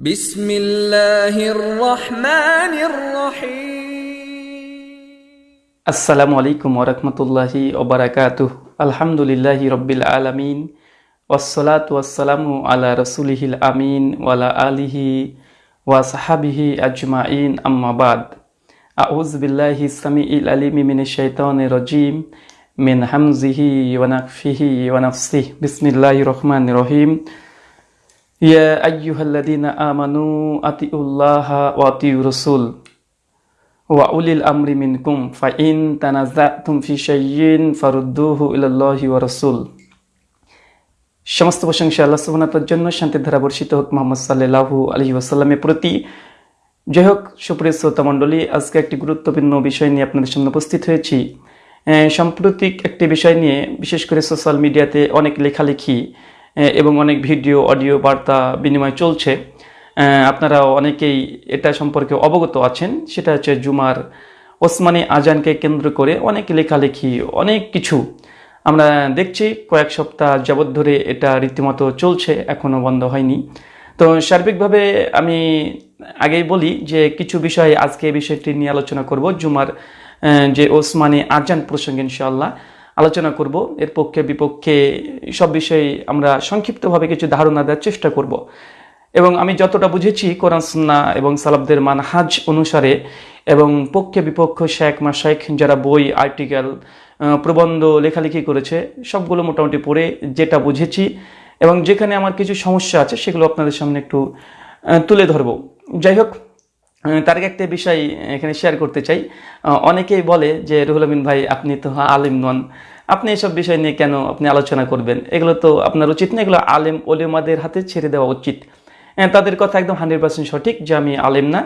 بسم الله الرحمن الرحيم. السلام عليكم ورحمة الله وبركاته. الحمد لله رب العالمين. والصلاة والسلام على رسوله الأمين وعلى آله وصحبه أجمعين. أما بعد أعوذ بالله السميع العليم من الشيطان الرجيم من حمزه ونفخه ونفسه. بسم الله الرحمن الرحيم. সমস্ত প্রশংসা আল্লাহ জন্য, শান্তির ধারা বর্ষিত হোক মোহাম্মদ সাল্লাল্লাহু আলাইহি ওয়াসাল্লামের প্রতি। যাই হোক, সুপ্রিয় শ্রোতা মণ্ডলী, আজকে একটি গুরুত্বপূর্ণ বিষয় নিয়ে আপনাদের সামনে উপস্থিত হয়েছি। সাম্প্রতিক একটি বিষয় নিয়ে, বিশেষ করে সোশ্যাল মিডিয়াতে অনেক লেখালেখি এবং অনেক ভিডিও, অডিও বার্তা বিনিময় চলছে। আপনারা অনেকেই এটা সম্পর্কে অবগত আছেন। সেটা হচ্ছে জুমার ওসমানী আজানকে কেন্দ্র করে অনেক লেখালেখি, অনেক কিছু আমরা দেখছি। কয়েক সপ্তাহ যাবৎ ধরে এটা রীতিমতো চলছে এখনও বন্ধ হয়নি। তো সার্বিকভাবে আমি আগেই বলি যে কিছু বিষয় আজকে এই বিষয়টি নিয়ে আলোচনা করব। জুমার যে ওসমানী আজান প্রসঙ্গে ইনশাআল্লাহ। আলোচনা করব। এর পক্ষে, বিপক্ষে সব বিষয়ে আমরা সংক্ষিপ্তভাবে কিছু ধারণা দেওয়ার চেষ্টা করব। এবং আমি যতটা বুঝেছি, কোরআন, সুন্না এবং সালাবদের মানহাজ অনুসারে এবং পক্ষে বিপক্ষ শেখ মাসাইখ যারা বই, আর্টিকেল প্রবন্ধ, লেখালেখি করেছে, সবগুলো মোটামুটি পড়ে যেটা বুঝেছি এবং যেখানে আমার কিছু সমস্যা আছে, সেগুলো আপনাদের সামনে একটু তুলে ধরবো। যাই হোক তার একটা বিষয় এখানে শেয়ার করতে চাই। অনেকেই বলে যে, রুহুল আমিন ভাই, আপনি তো আলিম নন। আপনি এসব বিষয় নিয়ে কেন আপনি আলোচনা করবেন? এগুলো তো আপনার উচিত না। এগুলো আলেম ওলেমাদের হাতে ছেড়ে দেওয়া উচিত। তাদের কথা একদম হান্ড্রেড পার্সেন্ট সঠিক যে, আমি আলেম না।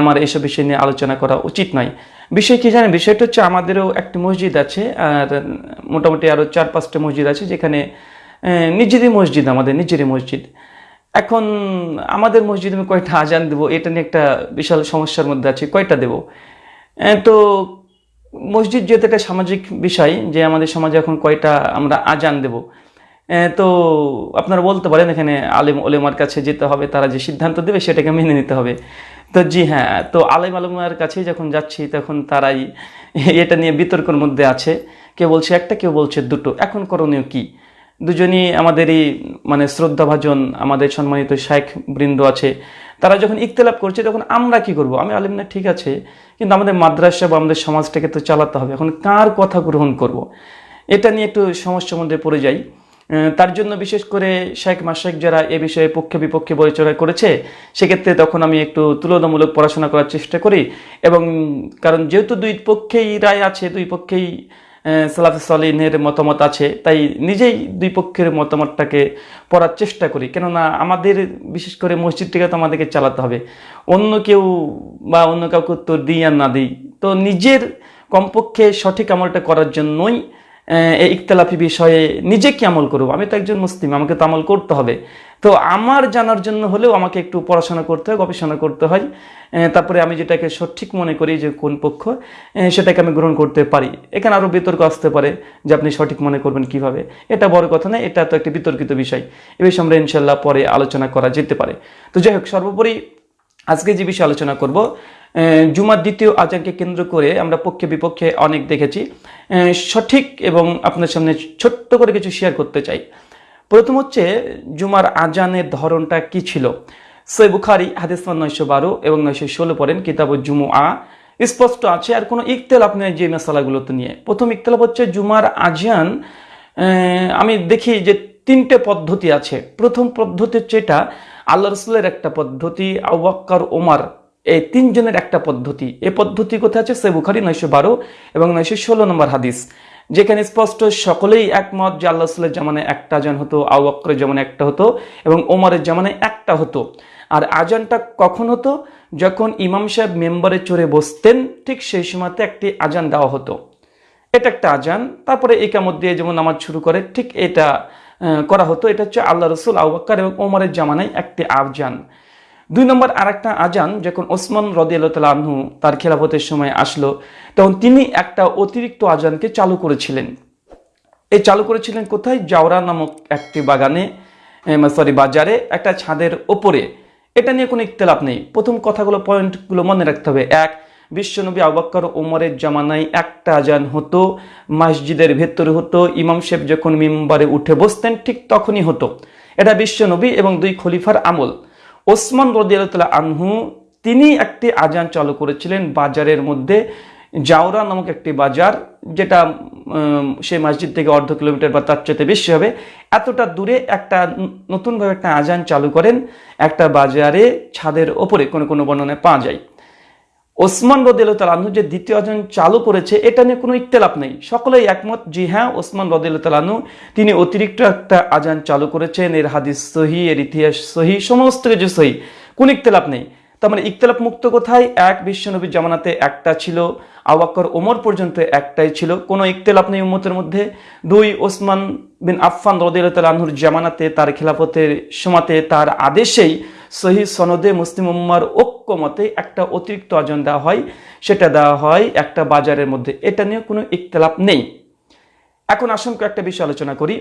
আমার এসব বিষয় নিয়ে আলোচনা করা উচিত নয়। বিষয় কী জানেন? বিষয়টা হচ্ছে আমাদেরও একটি মসজিদ আছে, আর মোটামুটি আরও চার পাঁচটা মসজিদ আছে যেখানে নিজেরই মসজিদ আমাদের, নিজেরই মসজিদ। এখন আমাদের মসজিদে আমি কয়টা আজান দেবো, এটা নিয়ে একটা বিশাল সমস্যার মধ্যে আছি কয়টা দেবো। তো মসজিদ যেহেতু একটা সামাজিক বিষয়, যে আমাদের সমাজে এখন কয়টা আমরা আজান দেব। তো আপনারা বলতে পারেন, এখানে আলেম ওলেমার কাছে যেতে হবে, তারা যে সিদ্ধান্ত দেবে সেটাকে মেনে নিতে হবে। তো জি হ্যাঁ তো আলেম আলমার কাছেই যখন যাচ্ছি, তখন তারাই এটা নিয়ে বিতর্কের মধ্যে আছে। কেউ বলছে একটা, কেউ বলছে দুটো। এখন করণীয় কি? দুজনই আমাদেরই মানে শ্রদ্ধাভাজন, আমাদের সম্মানিত শেখ বৃন্দ আছে। তারা যখন ইখতলাফ করছে, তখন আমরা কি করব? আমি আলিম না, ঠিক আছে। কিন্তু আমাদের মাদ্রাসা বা আমাদের সমাজটাকে তো চালাতে হবে। এখন কার কথা গ্রহণ করব। এটা নিয়ে একটু সমস্যার মধ্যে পড়ে যাই। তার জন্য বিশেষ করে শেখ মাসেক যারা এ বিষয়ে পক্ষে বিপক্ষে পরিচয় করেছে, সেক্ষেত্রে তখন আমি একটু তুলনামূলক পড়াশোনা করার চেষ্টা করি। এবং কারণ যেহেতু দুই পক্ষেই রায় আছে, দুই পক্ষেই সালাফ সালিনের মতামত আছে। তাই নিজেই দুই পক্ষের মতামতটাকে পড়ার চেষ্টা করি। কেননা আমাদের, বিশেষ করে মসজিদটিকে তো আমাদেরকে চালাতে হবে। অন্য কেউ বা অন্য কাউকে উত্তর দিই আর না দিই। তো নিজের কমপক্ষে সঠিক আমলটা করার জন্যই এই ইখতলাফি বিষয়ে নিজে কি আমল করব? আমি তো একজন মুসলিম, আমাকে তো আমল করতে হবে। তো আমার জানার জন্য হলেও আমাকে একটু পড়াশোনা করতে হয়, গবেষণা করতে হয়। তারপরে আমি যেটাকে সঠিক মনে করি যে কোন পক্ষ সেটাকে আমি গ্রহণ করতে পারি। এখানে আরও বিতর্ক আসতে পারে যে আপনি সঠিক মনে করবেন কীভাবে। এটা বড় কথা না এটা তো একটি বিতর্কিত বিষয়। এ বিষয়ে আমরা ইনশাল্লাহ পরে আলোচনা করা যেতে পারে। তো যাই হোক, সর্বোপরি আজকে যে বিষয়ে আলোচনা করব জুমার দ্বিতীয় আজানকে কেন্দ্র করে আমরা পক্ষে বিপক্ষে অনেক দেখেছি। সঠিক এবং আপনার সামনে ছোট্ট করে কিছু শেয়ার করতে চাই। প্রথম হচ্ছে, জুমার আজানের ধরনটা কি ছিল? সৈ বুখারি, হাদিস নয়শো বারো এবং নয়শো ষোলো পড়েন কিতাব জুমু আ স্পষ্ট আছে, আর কোনো ইকতেলাপ নেই যে মশালাগুলোতে নিয়ে। প্রথম ইকতেলাপ হচ্ছে জুমার আজান আমি দেখি যে তিনটে পদ্ধতি আছে। প্রথম পদ্ধতি হচ্ছে এটা, আল্লাহ রসুলের একটা পদ্ধতি আউবাক্কার ওমার এই তিনজনের একটা পদ্ধতি। এ পদ্ধতি কোথায় আছে? সে বুখারি নয়শো বারো এবং নয়শো ষোলো নম্বর হাদিস। যেখানে স্পষ্ট সকলেই একমত যে আল্লাহ রসুলের জামানে একটা আজান হতো আউবাক্করের জামানে একটা হতো এবং ওমরের জামানে একটা হতো। আর আজানটা কখন হতো? যখন ইমাম সাহেব মেম্বারে চড়ে বসতেন, ঠিক সেই সময়তে একটি আজান দেওয়া হতো। এটা একটা আজান। তারপরে একামত দিয়ে যেমন নামাজ শুরু করে, ঠিক এটা করা হতো। এটা হচ্ছে আল্লাহ রসুল আউবাক্কার এবং ওমরের জামানায় একটি আজান। দুই নম্বর আরেকটা আজান, যখন ওসমান রদিয়াল্লাহ আনহু তার খেলাফতের সময় আসলো, তখন তিনি একটা অতিরিক্ত আজানকে চালু করেছিলেন। এ চালু করেছিলেন কোথায়? জাওরা নামক একটি বাগানে সরি, বাজারে, একটা ছাদের ওপরে। এটা নিয়ে কোনো ইখতলাফ নেই। প্রথম কথাগুলো, পয়েন্টগুলো মনে রাখতে হবে। এক, বিশ্বনবী আবাক্কর ওমরের জামানায় একটা আজান হতো, মসজিদের ভেতরে হতো, ইমাম সাহেব যখন মিম্বারে উঠে বসতেন, ঠিক তখনই হতো। এটা বিশ্বনবী এবং দুই খলিফার আমল। ওসমান রদিয়াল্লাহ আনহু, তিনি একটি আজান চালু করেছিলেন বাজারের মধ্যে, জাওরা নামক একটি বাজার, যেটা সেই মসজিদ থেকে অর্ধ কিলোমিটার বা তার চেয়ে বেশি হবে। এতটা দূরে একটা নতুনভাবে একটা আজান চালু করেন, একটা বাজারে ছাদের ওপরে কোনো কোনো বর্ণনায় পাওয়া যায়। ওসমান রদিল তালাহু যে দ্বিতীয় আজান চালু করেছে, এটা নিয়ে কোনো ইখতলাফ নেই। সকলেই একমত জি হ্যাঁ ওসমান রদিল তালাহু তিনি অতিরিক্ত একটা আজান চালু করেছেন। এর হাদিস সহি, এর ইতিহাস সহি, সমস্ত কিছু সহি। কোন ইখতলাফ নেই। তার মানে ইখতলাফ মুক্ত কোথায়? এক বিশ্বনবীর জামানাতে একটা ছিল আওয়াক্কর ওমর পর্যন্ত একটাই ছিল। কোনো ইখতলাফ নেই উম্মতের মধ্যে। দুই, ওসমান বিন আফফান রদিল তালাহুর জামানাতে তার খেলাফতের সমাতে তার আদেশেই সহি সনদে মুসলিম উম্মার ঐক্যমতে একটা অতিরিক্ত আজন দেওয়া হয়, সেটা দেওয়া হয় একটা বাজারের মধ্যে। এটা নিয়ে কোনো ইখতলাফ নেই। এখন আসুন একটা বিষয় আলোচনা করি।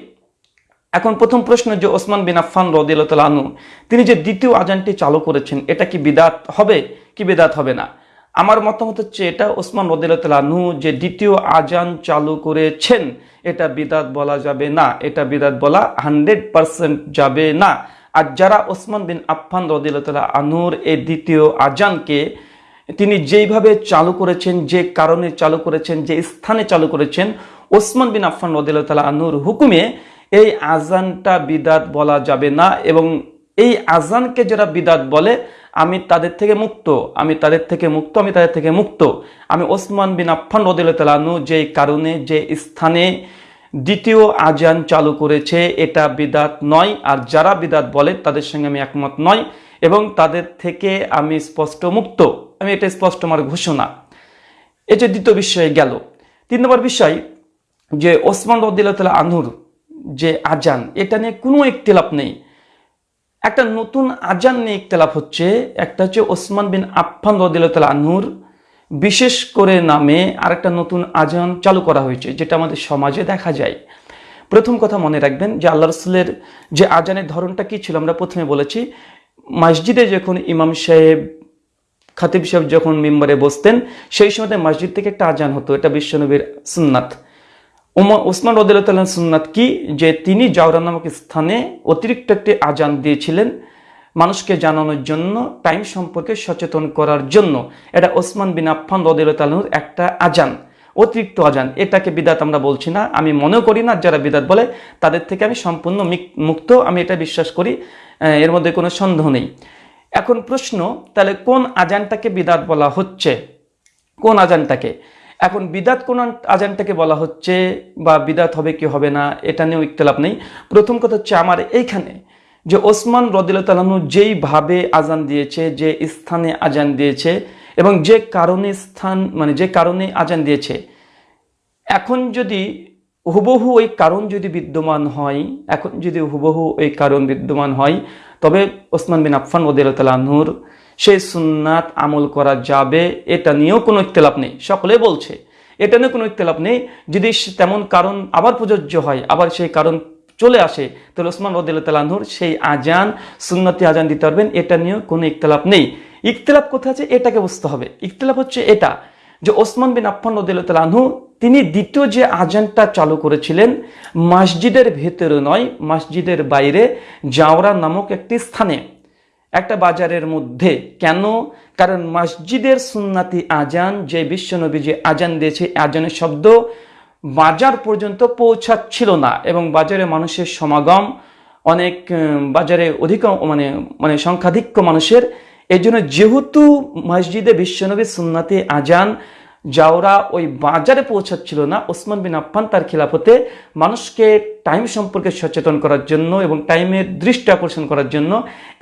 এখন প্রথম প্রশ্ন যে ওসমান বিন আফফান আনু তিনি যে দ্বিতীয় আজানটি চালু করেছেন, এটা কি বিদাত হবে, কি বিদাত হবে না? আমার মতামত হচ্ছে এটা ওসমান আনহু যে দ্বিতীয় আজান চালু করেছেন, এটা বিদাত বলা যাবে না, এটা বিদাত বলা হান্ড্রেড পার্সেন্ট যাবে না। আর যারা ওসমান বিন আফফান রদিল্লাহ আনুর এই দ্বিতীয় আজানকে তিনি যেইভাবে চালু করেছেন, যে কারণে চালু করেছেন, যে স্থানে চালু করেছেন, ওসমান বিন আফফান রদিল্লাহ আনুর হুকুমে এই আজানটা বিদাত বলা যাবে না এবং এই আজানকে যারা বিদাত বলে, আমি তাদের থেকে মুক্ত, আমি তাদের থেকে মুক্ত, আমি তাদের থেকে মুক্ত। আমি ওসমান বিন আফফান রদিল্লাহ আনু যে কারণে, যে স্থানে দ্বিতীয় আজান চালু করেছে, এটা বিদাত নয়, আর যারা বিদাত বলে তাদের সঙ্গে আমি একমত নয়, এবং তাদের থেকে আমি স্পষ্ট মুক্ত। আমি এটা স্পষ্ট আমার ঘোষণা। এই যে দ্বিতীয় বিষয়ে গেল। তিন নম্বর বিষয় যে ওসমান রদিল্লাহ আনহুর যে আজান, এটা নিয়ে কোনো ইখতিলাফ নেই। একটা নতুন আজান নিয়ে একতলাপ হচ্ছে, একটা হচ্ছে ওসমান বিন আফফান রদিল্লাহ আনহুর বিশেষ করে নামে আরেকটা নতুন আজান চালু করা হয়েছে, যেটা আমাদের সমাজে দেখা যায়। প্রথম কথা মনে রাখবেন যে আল্লাহ রসুলের যে আজানের ধরনটা কি ছিল, আমরা প্রথমে বলেছি, মসজিদে যখন ইমাম সাহেব, খাতিব সাহেব যখন মেম্বারে বসতেন, সেই সময় মসজিদ থেকে একটা আজান হতো, এটা বিশ্বনবীর সুন্নাত। ওসমান রদিল্লাহ সুন্নাত কি? যে তিনি জাওরা নামক স্থানে অতিরিক্ত একটি আজান দিয়েছিলেন মানুষকে জানানোর জন্য, টাইম সম্পর্কে সচেতন করার জন্য। এটা ওসমান বিন আফফান রদিল্লাহর একটা আজান, অতিরিক্ত আজান। এটাকে বিদাত আমরা বলছি না। আমি মনেও করি না, যারা বিদাত বলে, তাদের থেকে আমি সম্পূর্ণ মুক্ত। আমি এটা বিশ্বাস করি এর মধ্যে কোনো সন্দেহ নেই। এখন প্রশ্ন, তাহলে কোন আজানটাকে বিদাত বলা হচ্ছে? কোন আজানটাকে? এখন বিদাত কোন আজানটাকে বলা হচ্ছে বা বিদাত হবে কি হবে না, এটা নিয়েও ইখতলাফ নেই। প্রথম কথা হচ্ছে আমার এইখানে যে ওসমান রদিল্লাহু যেইভাবে আজান দিয়েছে, যে স্থানে আজান দিয়েছে এবং যে কারণে স্থান মানে যে কারণে আজান দিয়েছে। এখন যদি হুবহু ওই কারণ যদি বিদ্যমান হয়, এখন যদি হুবহু ওই কারণ বিদ্যমান হয়, তবে ওসমান বিন আফফান ওদিরতালাহুর সেই সুন্নাত আমল করা যাবে, এটা নিয়েও কোনো ইখতলাফ নেই। সকলে বলছে, এটা নিয়ে কোনো ইখতলাফ নেই। যদি তেমন কারণ আবার প্রযোজ্য হয়, আবার সেই কারণ চলে আসে। তাহলে ওসমান রদিল্লাহুর সেই আজান সুন্নতি আজান দিতে পারবেন। এটা নিয়েও কোনো ইখতলাফ নেই। ইখতলাফ কোথায় আছে? এটাকে বুঝতে হবে। ইখতলাফ হচ্ছে এটা যে ওসমান বিন আফফান রদিল্লাহ আনহু, তিনি দ্বিতীয় যে আজানটা চালু করেছিলেন, মসজিদের ভেতরে নয়, মসজিদের বাইরে জাওরা নামক একটি স্থানে। একটা বাজারের মধ্যে। কেন? কারণ মসজিদের সুন্নাতি আজান যে বিশ্বনবী যে আজান দিয়েছে আজানের শব্দ বাজার পর্যন্ত পৌঁছাচ্ছিল না এবং বাজারে মানুষের সমাগম, অনেক বাজারে অধিক মানে মানে সংখ্যাধিক্য মানুষের। এই জন্য যেহেতু মসজিদে বিশ্বনবী সুন্নাতি আজান যাওরা ওই বাজারে পৌঁছাচ্ছিল না, ওসমান বিন আফফান তার খিলাফতে মানুষকে টাইম সম্পর্কে সচেতন করার জন্য এবং টাইমের দৃষ্টি আকর্ষণ করার জন্য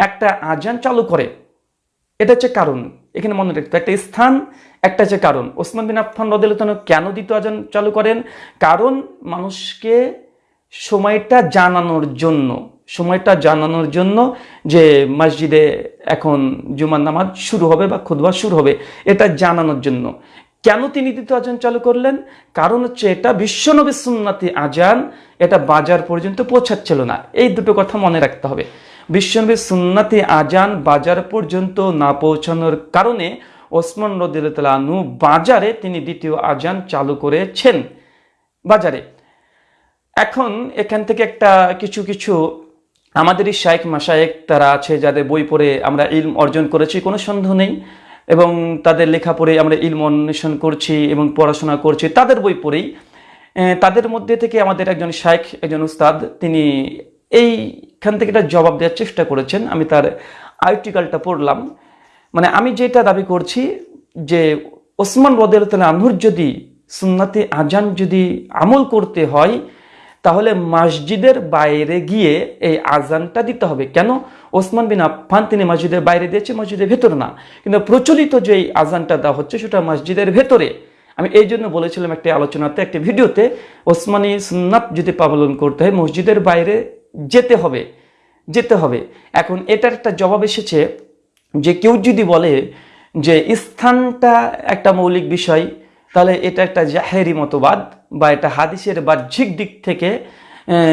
একটা আজান চালু করে। এটা হচ্ছে কারণ। এখানে মনে রাখতে একটা স্থান একটা হচ্ছে কারণ, ওসমান বিন আফফান রদিল্লাহ কেন দ্বিতীয় আজান চালু করেন? কারণ মানুষকে সময়টা জানানোর জন্য, সময়টা জানানোর জন্য যে মসজিদে এখন জুমার নামাজ শুরু হবে বা খুদবা শুরু হবে, এটা জানানোর জন্য। কেন তিনি দ্বিতীয় আজান চালু করলেন? কারণ হচ্ছে এটা বিশ্বনবী সুন্নাতি আজান, এটা বাজার পর্যন্ত পৌঁছাচ্ছিল না। এই দুটো কথা মনে রাখতে হবে। বিশ্বনবী সুন্নাতি আজান বাজার পর্যন্ত না পৌঁছানোর কারণে ওসমান রদিল্লা আনু বাজারে তিনি দ্বিতীয় আজান চালু করেছেন। বাজারে। এখন এখান থেকে একটা কিছু কিছু আমাদেরই শাইখ মাসায়েক তারা আছে যাদের বই পড়ে আমরা ইলম অর্জন করেছি, কোনো সন্দেহ নেই। এবং তাদের লেখা পড়ে আমরা ইলম অন্বেষণ করছি এবং পড়াশোনা করছি। তাদের বই পড়েই তাদের মধ্যে থেকে আমাদের একজন শাইখ, একজন উস্তাদ, তিনি এইখান থেকে একটা জবাব দেওয়ার চেষ্টা করেছেন। আমি তার আর্টিকেলটা পড়লাম। মানে আমি যেটা দাবি করছি যে ওসমান রদেরতলা আনহুর যদি সুন্নাতে আজান যদি আমল করতে হয়, তাহলে মসজিদের বাইরে গিয়ে এই আজানটা দিতে হবে। কেন? ওসমান বিন আফফান তিনি মসজিদের বাইরে দিয়েছে, মসজিদের ভেতরে না। কিন্তু প্রচলিত যে আজানটা দেওয়া হচ্ছে, সেটা মসজিদের ভেতরে। আমি এই জন্য বলেছিলাম একটি আলোচনাতে, একটি ভিডিওতে, ওসমানী সুন্নাত যদি পালন করতে হয়, মসজিদের বাইরে যেতে হবে যেতে হবে। এখন এটার একটা জবাব এসেছে যে কেউ যদি বলে যে স্থানটা একটা মৌলিক বিষয়, তাহলে এটা একটা জাহেরি মতবাদ বা এটা হাদিসের বাহ্যিক দিক থেকে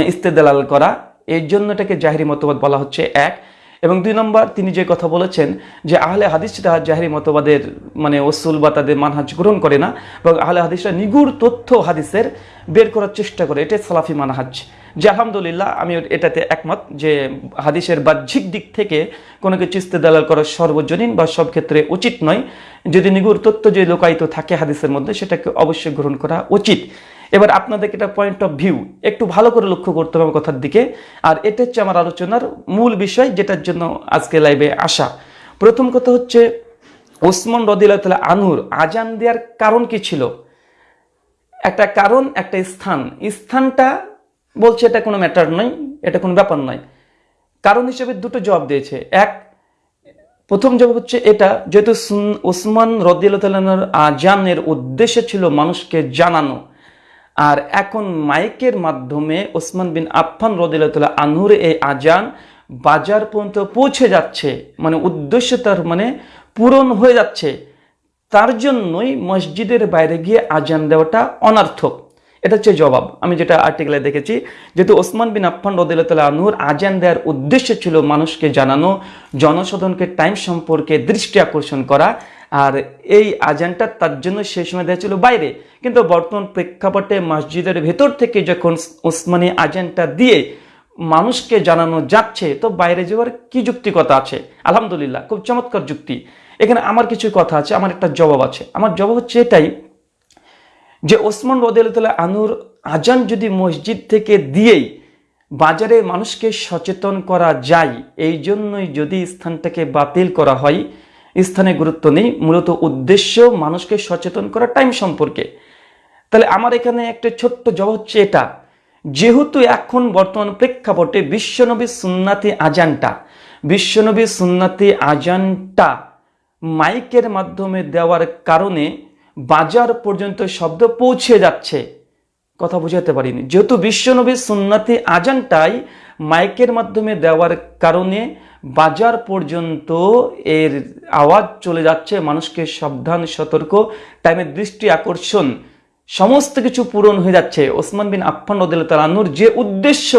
ইস্তেদলাল করা। এর জন্য এটাকে জাহেরি মতবাদ বলা হচ্ছে এক। এবং দুই নম্বর, তিনি যে কথা বলেছেন যে আহলে হাদিসরা জাহেরি মতবাদের মানে ওসুল বা তাদের মানহাজ গ্রহণ করে না এবং আহলে হাদিসরা নিগুড় তথ্য হাদিসের বের করার চেষ্টা করে। এটাই সালাফি মানহাজ। যে আলহামদুলিল্লাহ আমি এটাতে একমত যে হাদিসের বাহ্যিক দিক থেকে কোনো কিছু ইস্তেদালাল করা সর্বজনীন বা সব ক্ষেত্রে উচিত নয়। যদি নিগুড় তথ্য যে লোকায়িত থাকে হাদিসের মধ্যে, সেটাকে অবশ্যই গ্রহণ করা উচিত। এবার আপনাদেরকে এটা পয়েন্ট অফ ভিউ একটু ভালো করে লক্ষ্য করতে হবে কথার দিকে। আর এটা হচ্ছে আমার আলোচনার মূল বিষয় যেটার জন্য আজকে লাইভে আসা। প্রথম কথা হচ্ছে, ওসমান রদিল্লাহ আনুর আজান দেওয়ার কারণ কি ছিল? একটা কারণ, একটা স্থান। স্থানটা বলছে, এটা কোনো ম্যাটার নয় এটা কোনো ব্যাপার নয়। কারণ হিসেবে দুটো জবাব দিয়েছে। এক, প্রথম জবাব হচ্ছে এটা, যেহেতু ওসমান রদিয়াল্লাহর আজানের উদ্দেশ্য ছিল মানুষকে জানানো, আর এখন মাইকের মাধ্যমে ওসমান বিন আফফান রদিল্লাহ আনহুর এই আজান বাজার পর্যন্ত পৌঁছে যাচ্ছে মানে উদ্দেশ্য তার মানে পূরণ হয়ে যাচ্ছে। তার জন্যই মসজিদের বাইরে গিয়ে আজান দেওয়াটা অনার্থক। এটা হচ্ছে জবাব। আমি যেটা আর্টিকেলে দেখেছি, যেহেতু ওসমান বিন আফফান রদিল্লাহ আনহুর আজান দেওয়ার উদ্দেশ্য ছিল মানুষকে জানানো, জনসাধারণকে টাইম সম্পর্কে দৃষ্টি আকর্ষণ করা, আর এই আজানটা তার জন্য সেই সময় দেওয়া ছিল বাইরে। কিন্তু বর্তমান প্রেক্ষাপটে মসজিদের ভেতর থেকে যখন ওসমানী আজানটা দিয়ে মানুষকে জানানো যাচ্ছে, তো বাইরে যাওয়ার কি যুক্তিকতা আছে? আলহামদুলিল্লাহ, খুব চমৎকার যুক্তি। এখানে আমার কিছু কথা আছে, আমার একটা জবাব আছে। আমার জবাব হচ্ছে এটাই যে ওসমান রদিয়াল্লাহ আনুর আজান যদি মসজিদ থেকে দিয়েই বাজারে মানুষকে সচেতন করা যায়, এই জন্যই যদি স্থানটাকে বাতিল করা হয়, স্থানে গুরুত্ব নেই। মূলত উদ্দেশ্য মানুষকে সচেতন করা টাইম সম্পর্কে। তাহলে আমার এখানে একটা ছোট্ট জবাব হচ্ছে এটা। যেহেতু এখন বর্তমান প্রেক্ষাপটে বিশ্বনবী সুন্নাতি আজানটা, বিশ্বনবী সুন্নাতি আজানটা মাইকের মাধ্যমে দেওয়ার কারণে বাজার পর্যন্ত শব্দ পৌঁছে যাচ্ছে। কথা বুঝাতে পারিনি। যেহেতু বিশ্বনবী সুন্নাতি আজানটাই মাইকের মাধ্যমে দেওয়ার কারণে বাজার পর্যন্ত এর আওয়াজ চলে যাচ্ছে, মানুষকে সাবধান, সতর্ক টাইমের দৃষ্টি আকর্ষণ, সমস্ত কিছু পূরণ হয়ে যাচ্ছে। ওসমান বিন আফফান রদুল্লাহর যে উদ্দেশ্য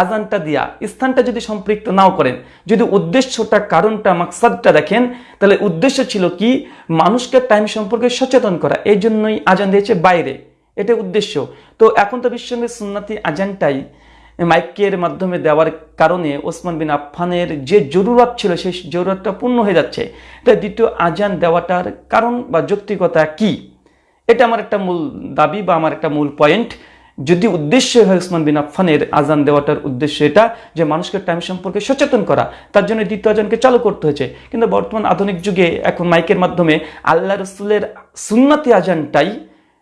আজানটা দিয়া, স্থানটা যদি সম্পৃক্ত নাও করেন, যদি উদ্দেশ্যটা, কারণটা, মাকসাদটা দেখেন, তাহলে উদ্দেশ্য ছিল কি? মানুষকে টাইম সম্পর্কে সচেতন করা। এই জন্যই আজান দিয়েছে বাইরে। এটা উদ্দেশ্য। তো এখন তো বিশ্বনবী সুন্নাতি আজানটাই মাইকের মাধ্যমে দেওয়ার কারণে ওসমান বিন আফফানের যে জরুরত ছিল, সেই জরুরতটা পূর্ণ হয়ে যাচ্ছে। তাই দ্বিতীয় আজান দেওয়াটার কারণ বা যৌক্তিকতা কি? এটা আমার একটা মূল দাবি বা আমার একটা মূল পয়েন্ট যদি উদ্দেশ্য হয় উসমান বিন আফফানের আজান দেওয়াটার উদ্দেশ্য এটা, যে মানুষকে টাইম সম্পর্কে সচেতন করা, তার জন্য দ্বিতীয় আজানকে চালু করতে হয়েছে। কিন্তু বর্তমান আধুনিক যুগে এখন মাইকের মাধ্যমে আল্লাহ রসুলের সুন্নাতি আজানটাই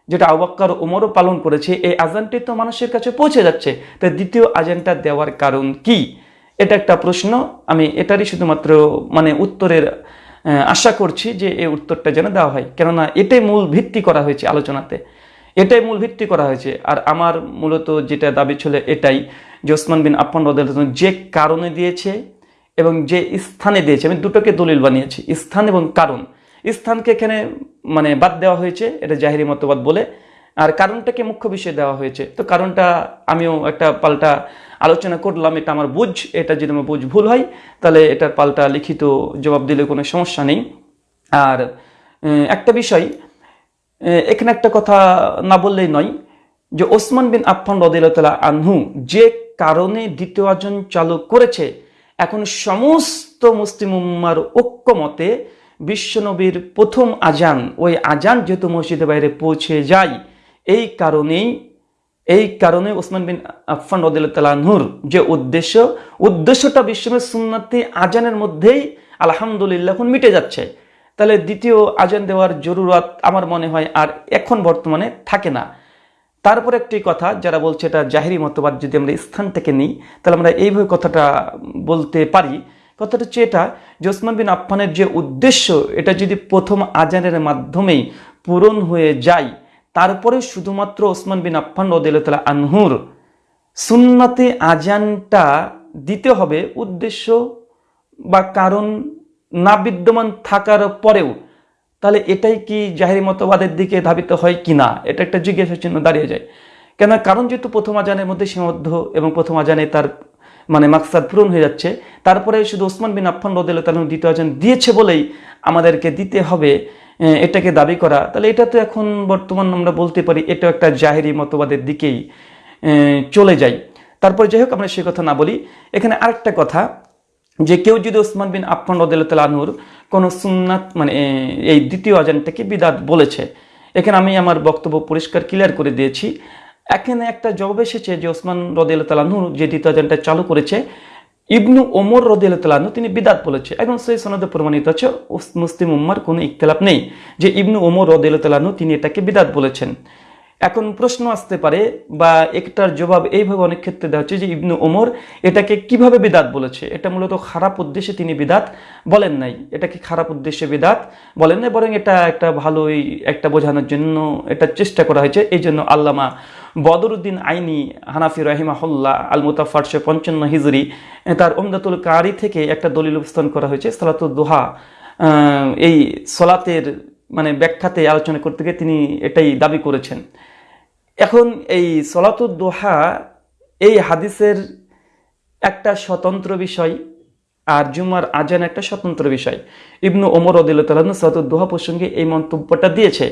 যেটা আবাক্কার ওমরও পালন করেছে, এই আজানটি তো মানুষের কাছে পৌঁছে যাচ্ছে। তাই দ্বিতীয় আজানটা দেওয়ার কারণ কি? এটা একটা প্রশ্ন, আমি এটারই শুধুমাত্র মানে উত্তরের আশা করছি যে এই উত্তরটা যেন দেওয়া হয়। কেননা এটাই মূল ভিত্তি করা হয়েছে আলোচনাতে। এটাই মূল ভিত্তি করা হয়েছে। আর আমার মূলত যেটা দাবি ছিল এটাই যে ওসমান বিন আফান রদ যে কারণে দিয়েছে এবং যে স্থানে দিয়েছে। আমি দুটোকে দলিল বানিয়েছি, স্থান এবং কারণ। স্থানকে এখানে মানে বাদ দেওয়া হয়েছে, এটা জাহিরি মতবাদ বলে। আর কারণটাকে মুখ্য বিষয় দেওয়া হয়েছে। তো কারণটা আমিও একটা পাল্টা আলোচনা করলাম, এটা আমার বুঝ, এটা যদি আমার বুঝ ভুল হয়, তাহলে এটার পাল্টা লিখিত জবাব দিলে কোনো সমস্যা নেই। আর একটা বিষয় এখানে একটা কথা না বললেই নয় যে ওসমান বিন আফফান রদিল্লা আনহু যে কারণে দ্বিতীয় আজন চালু করেছে, এখন সমস্ত মুসলিম উম্মার ঐক্যমতে বিশ্বনবীর প্রথম আজান, ওই আজান যেহেতু মসজিদের বাইরে পৌঁছে যায়, এই কারণেই, এই কারণে ওসমান বিন আফফান রদিল্লাহুর যে উদ্দেশ্য, উদ্দেশ্যটা বিশ্বনবীর সুন্নাতি আজানের মধ্যেই আলহামদুলিল্লাহ এখন মিটে যাচ্ছে। তাহলে দ্বিতীয় আজান দেওয়ার জরুরত আমার মনে হয় আর এখন বর্তমানে থাকে না। তারপর একটি কথা যারা বলছে এটা জাহিরি মতবাদ যদি আমরা স্থান থেকে নিই, তাহলে আমরা এইভাবে কথাটা বলতে পারি। কথাটা হচ্ছে এটা যে ওসমান বিন আফফানের যে উদ্দেশ্য, এটা যদি প্রথম আজানের মাধ্যমেই পূরণ হয়ে যায়, তারপরে শুধুমাত্র ওসমান বিন আফফান রদিল্লা আনহুর সুন্নাতে আজানটা দিতে হবে, উদ্দেশ্য বা কারণ না বিদ্যমান থাকার পরেও, তাহলে এটাই কি জাহেরি মতবাদের দিকে ধাবিত হয় কি না? এটা একটা জিজ্ঞাসা চিহ্ন দাঁড়িয়ে যায়। কেন কারণ যেহেতু প্রথম আজানের মধ্যে সীমাবদ্ধ এবং প্রথম আজানে তার মানে মাকসাদ পূরণ হয়ে যাচ্ছে, তারপরে শুধু ওসমান বিন আফফান রদিল তালন দ্বিতীয় আজান দিয়েছে বলেই আমাদেরকে দিতে হবে এটাকে দাবি করা। তাহলে এটা তো এখন বর্তমান আমরা বলতে পারি এটা একটা জাহেরি মতবাদের দিকেই চলে যায়। তারপর যাই হোক আমরা সে কথা না বলি। এখানে আরেকটা কথা যে কেউ যদি ওসমান বিন আফফান রদুল্লাহ আনহুর কোনো সুন্নাত মানে এই দ্বিতীয় আজানটাকে বিদাত বলেছে, এখানে আমি আমার বক্তব্য পরিষ্কার ক্লিয়ার করে দিয়েছি। এখানে একটা জবাব এসেছে যে ওসমান রদুল্লাহ আনহু যে দ্বিতীয় আজানটা চালু করেছে, ইবনু ওমর রদুল্লাহ আনহু তিনি বিদাত বলেছে। এবং সেই সনদে প্রমাণিত আছে মুসলিম উম্মার কোনো ইখতলাফ নেই যে ইবনু ওমর রদুল্লাহ আনহু তিনি এটাকে বিদাত বলেছেন। এখন প্রশ্ন আসতে পারে, বা একটার জবাব এইভাবে অনেক ক্ষেত্রে দেওয়া হচ্ছে যে ইবনু ওমর এটাকে কীভাবে বিদাত বলেছে? এটা মূলত খারাপ উদ্দেশ্যে তিনি বিদাত বলেন নাই। এটাকে খারাপ উদ্দেশ্যে বিদাত বলেন নাই? বরং এটা একটা ভালোই একটা বোঝানোর জন্য এটা চেষ্টা করা হয়েছে। এই জন্য আল্লামা বদরুদ্দিন আইনি হানাফি রহিমাহুল্লাহ আল মুতাফারশে পঞ্চান্ন হিজরি, তার ওমদাতুল কারি থেকে একটা দলিল উপস্থান করা হয়েছে। সালাতুল দোহা এই সলাতের মানে ব্যাখ্যাতে আলোচনা করতে গিয়ে তিনি এটাই দাবি করেছেন। এখন এই সলাতুদ্দোহা এই হাদিসের একটা স্বতন্ত্র বিষয় আর জুমার আজান একটা স্বতন্ত্র বিষয়। ইবনু ওমর অদিল্লাহ সলাতুদ্দোহা প্রসঙ্গে এই মন্তব্যটা দিয়েছে।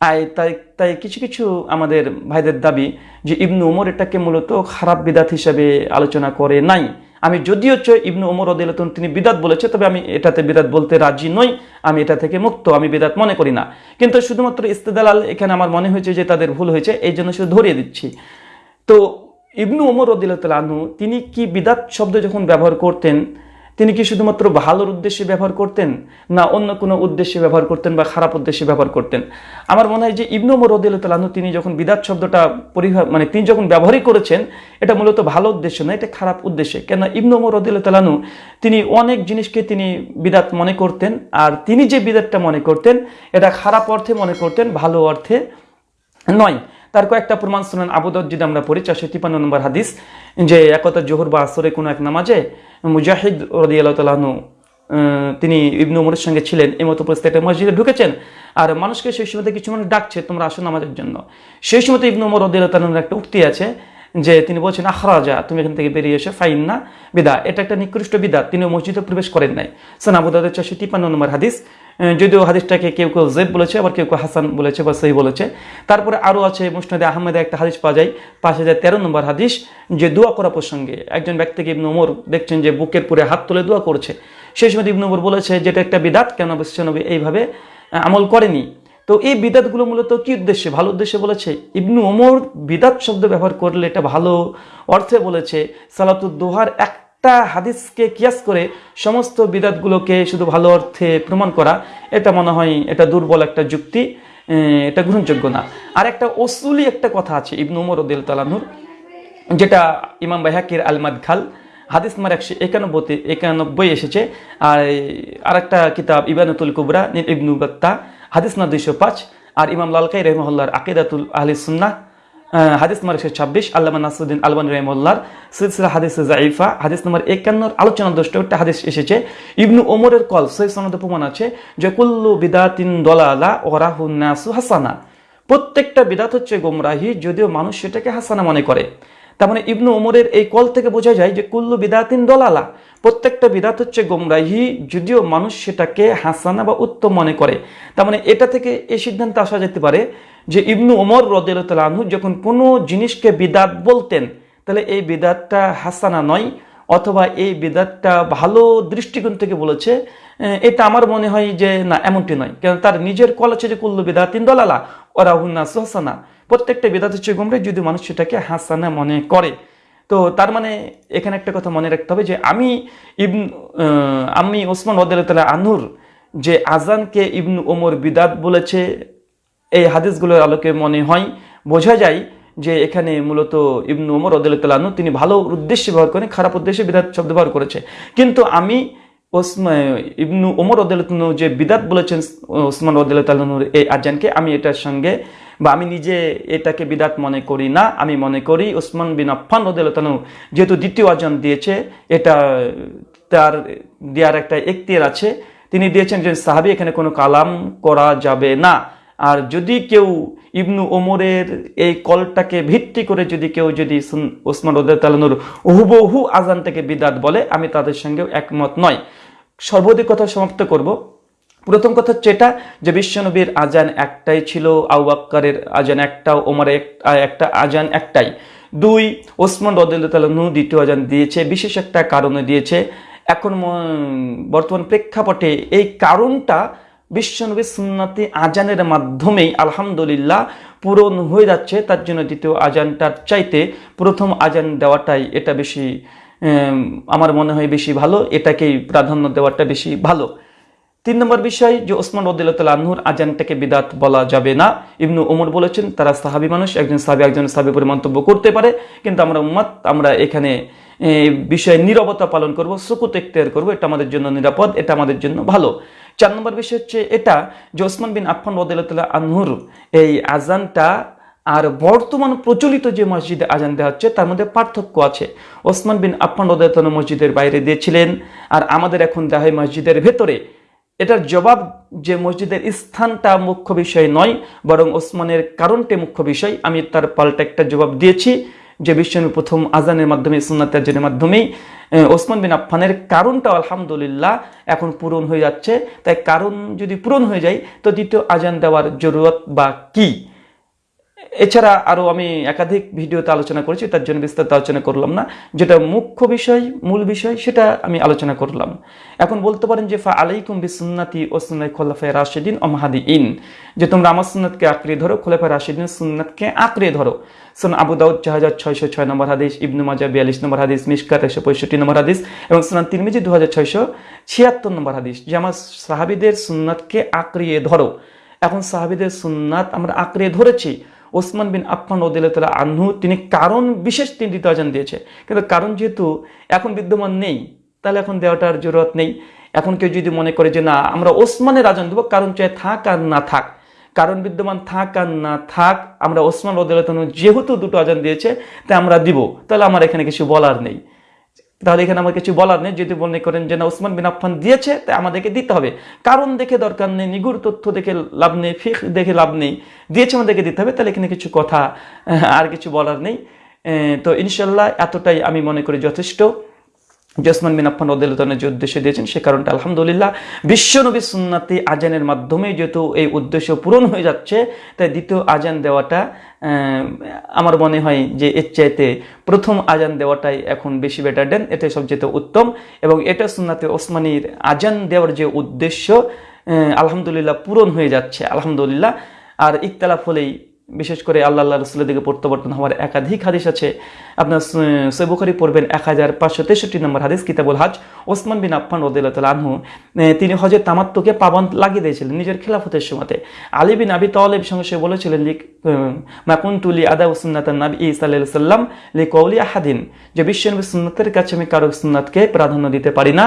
আর তাই তাই কিছু কিছু আমাদের ভাইদের দাবি যে ইবনু ওমর এটাকে মূলত খারাপ বিদাত হিসাবে আলোচনা করে নাই। আমি যদিও চয় ইবনু ওমর অদিলতুন তিনি বিদাত বলেছে, তবে আমি এটাতে বিদাত বলতে রাজি নই, আমি এটা থেকে মুক্ত, আমি বিদাত মনে করি না। কিন্তু শুধুমাত্র ইস্তেদালাল এখানে আমার মনে হয়েছে যে তাদের ভুল হয়েছে, এই জন্য শুধু ধরিয়ে দিচ্ছি। তো ইবনু ওমর রদিল্লাহ আনহু তিনি কি বিদাত শব্দ যখন ব্যবহার করতেন তিনি কি শুধুমাত্র ভালোর উদ্দেশ্যে ব্যবহার করতেন, না অন্য কোনো উদ্দেশ্যে ব্যবহার করতেন বা খারাপ উদ্দেশ্যে ব্যবহার করতেন? আমার মনে হয় যে ইবনু আনহু তিনি যখন বিদাত শব্দটা পরিহার মানে তিনি যখন ব্যবহারই করেছেন, এটা মূলত ভালো উদ্দেশ্য না, এটা খারাপ উদ্দেশ্যে। কেন ইবনু আনহু তিনি অনেক জিনিসকে তিনি বিদাত মনে করতেন, আর তিনি যে বিদাতটা মনে করতেন, এটা খারাপ অর্থে মনে করতেন, ভালো অর্থে নয়। তার কয়েকটা প্রমাণ শুনেন আবুদত যদি আমরা পড়ি, চারশো তিপান্ন নম্বর হাদিস, যে একতা জোহর বা আসরে কোনো এক নামাজে মুজাহিদ রদিয়াল তালাহনু তিনি ইবনু উমরের সঙ্গে ছিলেন, এই মতো পরিস্থিতি মসজিদে ঢুকেছেন। আর মানুষকে সেই সময়তে কিছু মানুষ ডাকছে, তোমরা আসো নামাজের জন্য। সেই সময়তে ইবনু উমর রদিয়াল্লাহ তালাহুর একটা উক্তি আছে, যে তিনি বলছেন, আখরাজা, তুমি এখান থেকে বেরিয়ে এসে, ফাইন না, বিদা। এটা একটা নিকৃষ্ট বিদা, তিনি মসজিদে প্রবেশ করেন নাই। সোনাবুদাদের চারশো তিপ্পান্ন নম্বর হাদিস যদিও হাদিসটাকে কেউ কেউ জেব বলেছে, আবার কেউ কেউ হাসান বলেছে বা সহি বলেছে। তারপরে আরও আছে মুসনাদে আহমেদে একটা হাদিস পাওয়া যায়, পাঁচ হাজার তেরো নম্বর হাদিস, যে দোয়া করা প্রসঙ্গে একজন ব্যক্তিকে ইবনু ওমর দেখছেন যে বুকের পুরে হাত তুলে দোয়া করছে। সেই সময় ইবনু ওমর বলেছে, যেটা একটা বিদাত, কেন বিশ্বনবী এইভাবে আমল করেনি? তো এই বিদাতগুলো মূলত কি উদ্দেশ্যে? ভালো উদ্দেশ্যে বলেছে, ইবনু ওমর বিদাত শব্দ ব্যবহার করলে এটা ভালো অর্থে বলেছে, সালাতুদ দোহার একটা হাদিসকে কিয়াস করে সমস্ত বিদাতগুলোকে শুধু ভালো অর্থে প্রমাণ করা এটা মনে হয় এটা দুর্বল একটা যুক্তি এটা গ্রহণযোগ্য না। আর একটা অসুলি একটা কথা আছে ইবনু ওমর উদ্দিল তালানুর যেটা ইমাম বাইহাকির আলমাদ খাল হাদিস নাম্বার একশো একানব্বইতে একানব্বই এসেছে। আর আরেকটা কিতাব ইবানুতুল কুবরা ইবনু বাত্তা হাদিস না দুইশো পাঁচ। আর ইমাম লালকাই রহমহল্লার আকিদাতুল আহলি সুন্নাহ আহ, হাদিস নম্বর একশো ছাব্বিশ, আল্লামা নাসুদ্দিন আলবানী রহমুল্লার সিলসিলা হাদিস জাইফা হাদিস নম্বর একান্নর আলোচনা একটা হাদিস এসেছে। ইবনু ওমরের কল সেই সনদ প্রমাণ আছে যে, কুল্লু বিদাতিন দলালা ওরাহুন নাসু হাসানা। প্রত্যেকটা বিদাত হচ্ছে গোমরাহি, যদিও মানুষ সেটাকে হাসানা মনে করে। তার মানে ইবনু ওমরের এই কল থেকে বোঝা যায় যে, কুল্লু বিদাতিন দলালা। প্রত্যেকটা বিদাত হচ্ছে গোমরাহি, যদিও মানুষ সেটাকে হাসানা বা উত্তম মনে করে। তার মানে এটা থেকে এই সিদ্ধান্তে আসা যেতে পারে যে ইবনু ওমর রদিল আনহু যখন কোনো জিনিসকে বিদাত বলতেন, তাহলে এই বিদাতটা হাসানা নয়, অথবা এই বিদাতটা ভালো দৃষ্টিকোণ থেকে বলেছে এটা আমার মনে হয় যে না, এমনটি নয়। কারণ তার নিজের কল আছে যে, কুল্লু বিদাতিন দলালা ওরা হুন্না হাসানা। প্রত্যেকটা বিদাত হচ্ছে গুমরে যদি মানুষ সেটাকে হাসানা মনে করে। তো তার মানে এখানে একটা কথা মনে রাখতে হবে যে, আমি ইবন আমি ওসমান ওদাল আনুর যে আজানকে ইবনু ওমর বিদাত বলেছে এই হাদিসগুলোর আলোকে মনে হয়, বোঝা যায় যে এখানে মূলত ইবনু ওমর ওদালু তিনি ভালো উদ্দেশ্যে ব্যবহার করেন, খারাপ উদ্দেশ্যে বিদাত শব্দ ব্যবহার করেছে। কিন্তু আমি ইবনু ওমর ওদালু যে বিদাত বলেছেন, ওসমান ওদালুর এই আজানকে, আমি এটার সঙ্গে বা আমি নিজে এটাকে বিদাত মনে করি না, আমি মনে করি ওসমান বিন আফফান ওদালু যেহেতু দ্বিতীয় আজান দিয়েছে, এটা তার দেওয়ার একটা এখতিয়ার আছে। তিনি দিয়েছেন যে সাহাবি এখানে কোনো কালাম করা যাবে না। আর যদি কেউ ইবনু ওমরের এই কলটাকে ভিত্তি করে যদি কেউ যদি ওসমান রদানুর হুবহু আজান থেকে বিদাত বলে, আমি তাদের সঙ্গেও একমত নয়। সর্বাধিক কথা সমাপ্ত করব। প্রথম কথা হচ্ছে এটা যে বিশ্বনবীর আজান একটাই ছিল আউবাক্কারের আজান একটা, ওমরের একটা আজান একটাই। দুই, ওসমান রদুল্লাহনু দ্বিতীয় আজান দিয়েছে, বিশেষ একটা কারণে দিয়েছে। এখন বর্তমান প্রেক্ষাপটে এই কারণটা বিশ্বনবী সুন্নাতি আজানের মাধ্যমেই আলহামদুলিল্লাহ পূরণ হয়ে যাচ্ছে, তার জন্য দ্বিতীয় আজানটার চাইতে প্রথম আজান দেওয়াটাই এটা বেশি আমার মনে হয় বেশি ভালো, এটাকেই প্রাধান্য দেওয়াটা বেশি ভালো। তিন নম্বর বিষয় যে ওসমান রদুল্লাহ আনহুর আজানটাকে বিদাত বলা যাবে না। ইবনু ওমর বলেছেন, তারা সাহাবি মানুষ, একজন সাহাবি একজন সাহাবি করে মন্তব্য করতে পারে, কিন্তু আমরা উম্মাত, আমরা এখানে বিষয়ে নীরবতা পালন করব, সুকুত এখতিয়ার করব, এটা আমাদের জন্য নিরাপদ, এটা আমাদের জন্য ভালো। চার নম্বর বিষয় হচ্ছে এটা যে ওসমান বিন আফফান রদুল্লাহ আনহুর এই আজানটা আর বর্তমান প্রচলিত যে মসজিদে আজান দেওয়া হচ্ছে, তার মধ্যে পার্থক্য আছে। ওসমান বিন আফফান রদায়তন মসজিদের বাইরে দিয়েছিলেন আর আমাদের এখন দেওয়া হয় মসজিদের ভেতরে। এটার জবাব যে মসজিদের স্থানটা মুখ্য বিষয় নয়, বরং ওসমানের কারণটি মুখ্য বিষয়। আমি তার পাল্টা একটা জবাব দিয়েছি। যে বিশ্বনবী প্রথম আজানের মাধ্যমে, সুন্নাত আজানের মাধ্যমেই ওসমান বিন আফফানের কারণটা আলহামদুলিল্লাহ এখন পূরণ হয়ে যাচ্ছে। তাই কারণ যদি পূরণ হয়ে যায়, তো দ্বিতীয় আজান দেওয়ার জরুরত বা কি? এছাড়া আরও আমি একাধিক ভিডিওতে আলোচনা করেছি, তার জন্য বিস্তারিত আলোচনা করলাম না। যেটা মুখ্য বিষয়, মূল বিষয়, সেটা আমি আলোচনা করলাম। এখন বলতে পারেন যে, ফা আলাইকুম বিসুন্নাতি ও সুন্নাই খোলাফায় রাশিদিন ও মাহাদি ইন যে তোমরা আমার সুন্নাতকে আঁকড়ে ধরো, খোলাফায় রাশিদিন সুন্নাতকে আঁকড়ে ধরো। সুন আবু দাউদ চার হাজার ছয়শো ছয় নম্বর হাদিস, ইবনু মাজা বিয়াল্লিশ নম্বর হাদিস মিসকাত একশো পঁয়ষট্টি নম্বর হাদিস এবং সুনান তিরমিজি দু হাজার ছয়শো ছিয়াত্তর নম্বর হাদিস। যে আমার সাহাবিদের সুন্নাতকে আঁকড়িয়ে ধরো। এখন সাহাবিদের সুন্নাত আমরা আঁকড়ে ধরেছি। ওসমান বিন আফমান ওদিল্লা আহ্ন তিনি কারণ বিশেষ তিনি দ্বিতীয় আজান দিয়েছে। কিন্তু কারণ যেহেতু এখন বিদ্যমান নেই, তাহলে এখন দেওয়াটার জরুরত নেই। এখন কেউ যদি মনে করে যে, না, আমরা ওসমানের আজান দেবো, কারণ চাই থাক আর না থাক। কারণ বিদ্যমান থাক আর না থাক, আমরা ওসমান রদিল্লাহ যেহেতু দুটো আজান দিয়েছে, তাই আমরা দিব। তাহলে আমার এখানে কিছু বলার নেই। তাহলে এখানে আমার কিছু বলার নেই। যদি মনে করেন যে, না ওসমান বিন আফফান দিয়েছে তাই আমাদেরকে দিতে হবে। কারণ দেখে দরকার নেই, নিগুড় তথ্য দেখে লাভ নেই ফিক দেখে লাভ নেই। দিয়েছে আমাদেরকে দিতে হবে, তাহলে এখানে কিছু কথা আর কিছু বলার নেই। তো ইনশাল্লাহ এতটাই আমি মনে করি যথেষ্ট। জসমান বিন রদুল্লাহনের যে উদ্দেশ্য দিয়েছেন, সে কারণটা আলহামদুলিল্লাহ বিশ্বনবী সুন্নাতি আজানের মাধ্যমে যেহেতু এই উদ্দেশ্য পূরণ হয়ে যাচ্ছে, তাই দ্বিতীয় আজান দেওয়াটা আমার মনে হয় যে এর চাইতে প্রথম আজান দেওয়াটাই এখন বেশি বেটার দেন, এটাই সবচেয়ে উত্তম। এবং এটা সুন্নাতে ওসমানীর আজান দেওয়ার যে উদ্দেশ্য আলহামদুলিল্লাহ পূরণ হয়ে যাচ্ছে, আলহামদুলিল্লাহ। আর ইকতালাফ হলেই বিশেষ করে আল্লাহ আল্লাহ রসুলের দিকে প্রত্যাবর্তন হওয়ার একাধিক হাদিস আছে। আপনার সৈবুখারি পড়বেন এক হাজার পাঁচশো তেষট্টি নম্বর হাদিস, কিতাবুল হাজ। ওসমান বিন আফফান রদুল্লাহ আনহু তিনি হজের তামাত্মকে পাবন লাগিয়ে দিয়েছিলেন নিজের খেলাফতের সময়তে। আলী বিন আবি তালেব সঙ্গে সে বলেছিলেন লিক মাকুন্তুলি আদা সুন্নাত নবী সাল্লাহ সাল্লাম লি কৌলি আহাদিন। যে বিশ্বনবী সুন্নাতের কাছে আমি কারও সুন্নাতকে প্রাধান্য দিতে পারি না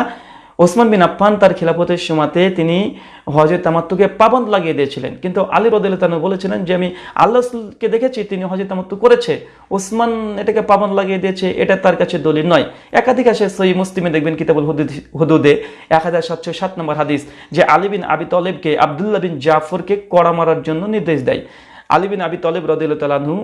ওসমান বিন আফফান তার খিলাফতের সময়তে তিনি হজের তামাত্তুকে পাবন্দ লাগিয়ে দিয়েছিলেন। কিন্তু আলী রদুল্লাহ বলেছিলেন যে, আমি আল্লাহকে দেখেছি, তিনি হজের তামাত্তু করেছে। ওসমান এটাকে পাবন্দ লাগিয়ে দিয়েছে, এটা তার কাছে দলিল নয়। একাধিক আসে সই মুসলিমে দেখবেন কিতাবুল হুদুদ- এক হাজার সাতশো সাত নম্বর হাদিস যে, আলী বিন আবি তলেবকে, আবদুল্লাহ বিন জাফরকে কড়া মারার জন্য নির্দেশ দেয়। আলী বিন আবি তলেব রদুল্লাহ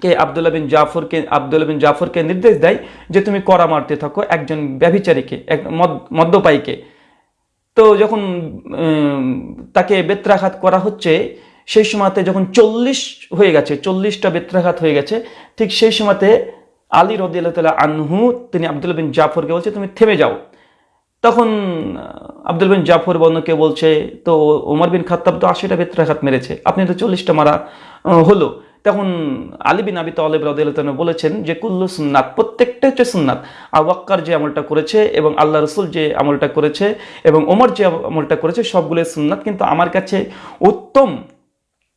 কে আবদুল্লাহ বিন জাফরকে আবদুল্লাহ বিন জাফরকে নির্দেশ দেয় যে তুমি করা মারতে থাকো একজন ব্যভিচারীকে, এক মদ- মদ্যপায়ীকে। তো যখন তাকে বেত্রাঘাত করা হচ্ছে, সেই সময়তে যখন চল্লিশ হয়ে গেছে, চল্লিশটা বেত্রাঘাত হয়ে গেছে, ঠিক সেই সময়তে আলী রদিল্লাহ তালা আনহু, তিনি আবদুল্লাহ বিন জাফরকে বলছে, তুমি থেমে যাও। তখন আব্দুল বিন জাফর বর্ণকে বলছে, তো ওমর বিন খাত্তাব তো আশিটা বেত্রাঘাত মেরেছে, আপনি তো চল্লিশটা মারা হলো। তখন আলী বিন আবি তালেব রাদিয়াল্লাহু বলেছেন যে, কুল্লু সুন্নাত প্রত্যেকটা হচ্ছে সুন্নাত। আবাক্কার যে আমলটা করেছে এবং আল্লাহ রসুল যে আমলটা করেছে এবং ওমর যে আমলটা করেছে সবগুলো সুন্নাত। কিন্তু আমার কাছে উত্তম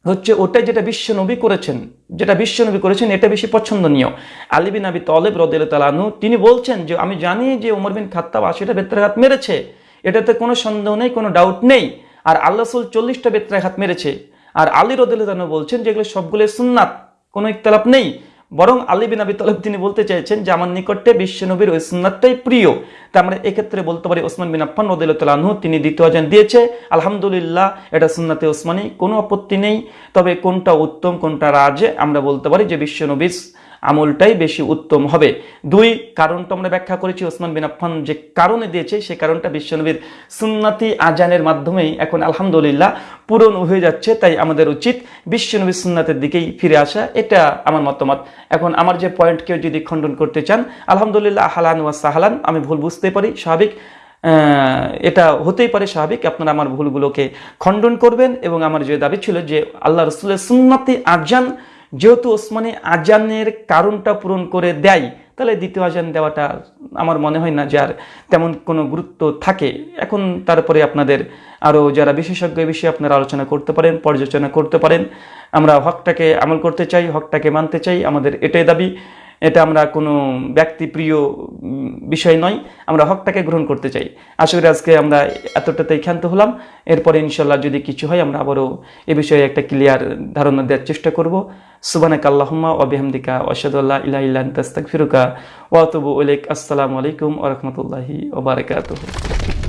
হচ্ছে ওটাই যেটা বিশ্বনবী করেছেন। যেটা বিশ্বনবী করেছেন, এটা বেশি পছন্দনীয়। আলী বিন আবি তলেব রদিল তালানু তিনি বলছেন যে, আমি জানি যে ওমর বিন খাত্তাব আশিটা বেত্রাঘাত মেরেছে। এটাতে কোনো সন্দেহ নেই, কোনো ডাউট নেই। আর আল্লাহ রসুল চল্লিশটা বেত্রাঘাত মেরেছে। আর আলী রদুল্লাহ বলছেন যে এগুলো সবগুলো সুন্নাত, কোনো ইকতলাপ নেই। বরং আলী বিন আবি তলব তিনি বলতে চাইছেন যে আমার নিকটে বিশ্বনবীর ওই সুন্নাতটাই প্রিয়। তা আমরা এক্ষেত্রে বলতে পারি ওসমান বিন আফান রদুল্লাহ তিনি দ্বিতীয় আজান দিয়েছে। আলহামদুলিল্লাহ, এটা সুন্নাতে ওসমানি, কোনো আপত্তি নেই। তবে কোনটা উত্তম, কোনটা রাজে আমরা বলতে পারি যে বিশ্বনবীর আমলটাই বেশি উত্তম হবে। দুই, কারণটা আমরা ব্যাখ্যা করেছি ওসমান বিন আফফান যে কারণে দিয়েছে সেই কারণটা বিশ্বনবীর সুন্নাতি আজানের মাধ্যমেই এখন আলহামদুলিল্লাহ পূরণ হয়ে যাচ্ছে, তাই আমাদের উচিত বিশ্বনবীর সুন্নাতের দিকেই ফিরে আসা, এটা আমার মতামত। এখন আমার যে পয়েন্ট কেউ যদি খণ্ডন করতে চান, আলহামদুলিল্লাহ হালান ওয়া সাহালান, আমি ভুল বুঝতে পারি, স্বাভাবিক এটা হতেই পারে স্বাভাবিক, আপনারা আমার ভুলগুলোকে খণ্ডন করবেন, এবং আমার যে দাবি ছিল যে আল্লাহ রসুলের সুন্নাতি আজান যেহেতু ওসমানে আজানের কারণটা পূরণ করে দেয়, তাহলে দ্বিতীয় আজান দেওয়াটা আমার মনে হয় না যার তেমন কোনো গুরুত্ব থাকে। এখন তারপরে আপনাদের আরও যারা বিশেষজ্ঞ বিষয়ে আপনারা আলোচনা করতে পারেন, পর্যালোচনা করতে পারেন, আমরা হকটাকে আমল করতে চাই, হকটাকে মানতে চাই, আমাদের এটাই দাবি। এটা আমরা কোনো ব্যক্তিপ্রিয় বিষয় নয়। আমরা হকটাকে গ্রহণ করতে চাই। আশা করি আজকে আমরা এতটাতেই ক্ষান্ত হলাম। এরপরে ইনশাল্লাহ যদি কিছু হয়, আমরা আবারও এ বিষয়ে একটা ক্লিয়ার ধারণা দেওয়ার চেষ্টা করব। সুবানাক আল্লাহুম্মা ওয়া বিহামদিকা ওয়াশহাদু আল্লা ইলাহা ইল্লা আনতা, আস্তাগফিরুকা ওয়া আতুবু ইলাইক। আসসালামু আলাইকুম ওয়া রাহমাতুল্লাহি ওয়া বারাকাতুহু।